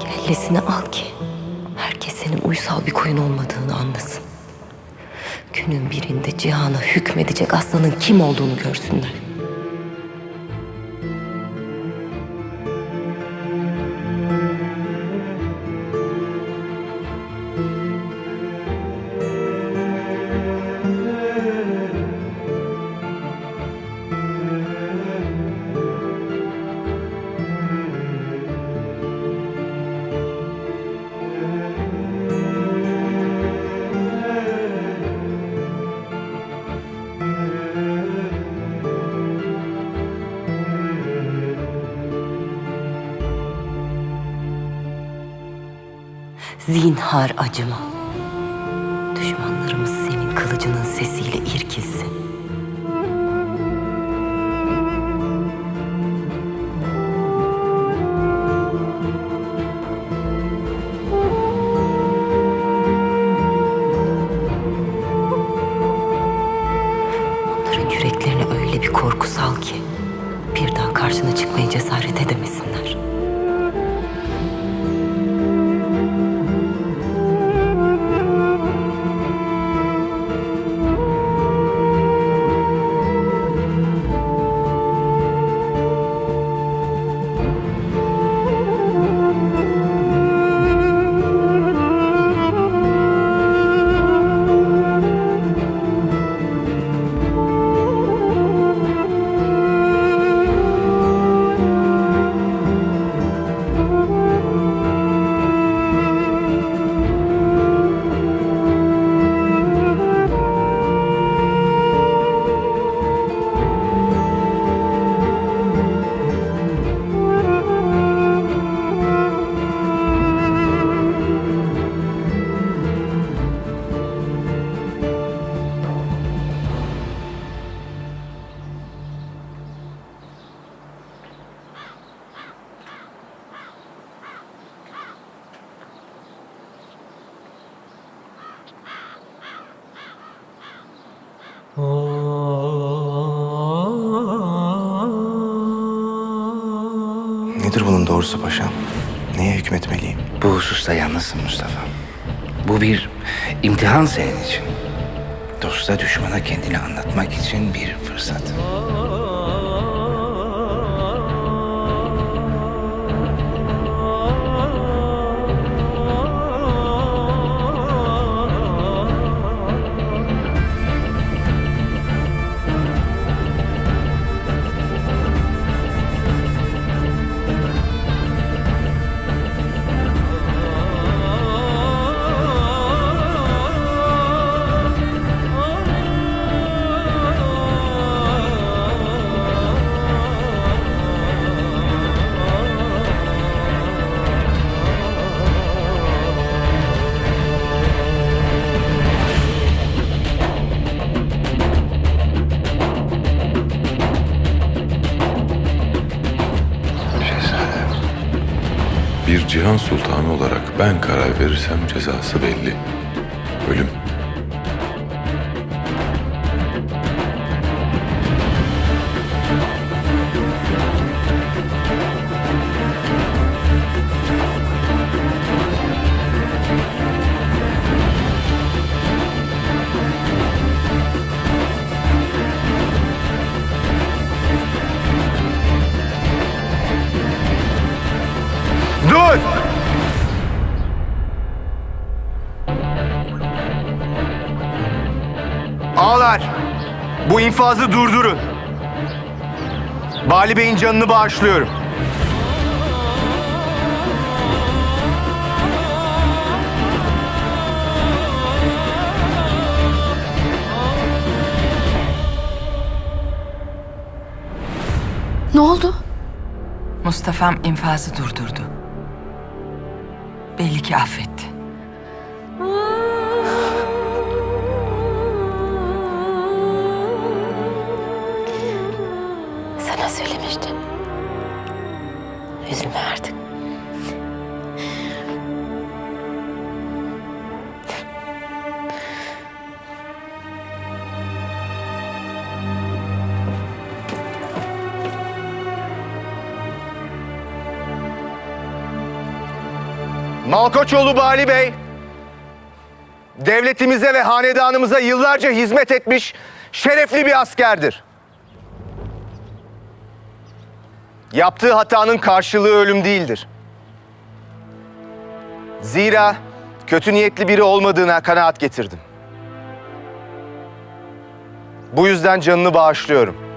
kellesini al ki herkes senin uysal bir koyun olmadığını anlasın. Günün birinde cihana hükmedecek aslanın kim olduğunu görsünler. Zinhar acıma. Düşmanlarımız senin kılıcının sesiyle irkilsin. Onların yüreklerine öyle bir korku Nedir bunun doğrusu paşam? Neye hükmetmeliyim? Bu hususta yalnızsın Mustafa. Bu bir imtihan senin için. Dosta düşmana kendini anlatmak için bir fırsat. Bir cihan sultanı olarak ben karar verirsem cezası belli. Ölüm. Ağlar! Bu infazı durdurun. Bali Bey'in canını bağışlıyorum. Ne oldu? Mustafa'm infazı durdurdu. Belli ki affetti. Sana söylemiştim. Üzülme artık. Malkoçoğlu Bali Bey, devletimize ve hanedanımıza yıllarca hizmet etmiş şerefli bir askerdir. Yaptığı hatanın karşılığı ölüm değildir. Zira kötü niyetli biri olmadığına kanaat getirdim. Bu yüzden canını bağışlıyorum.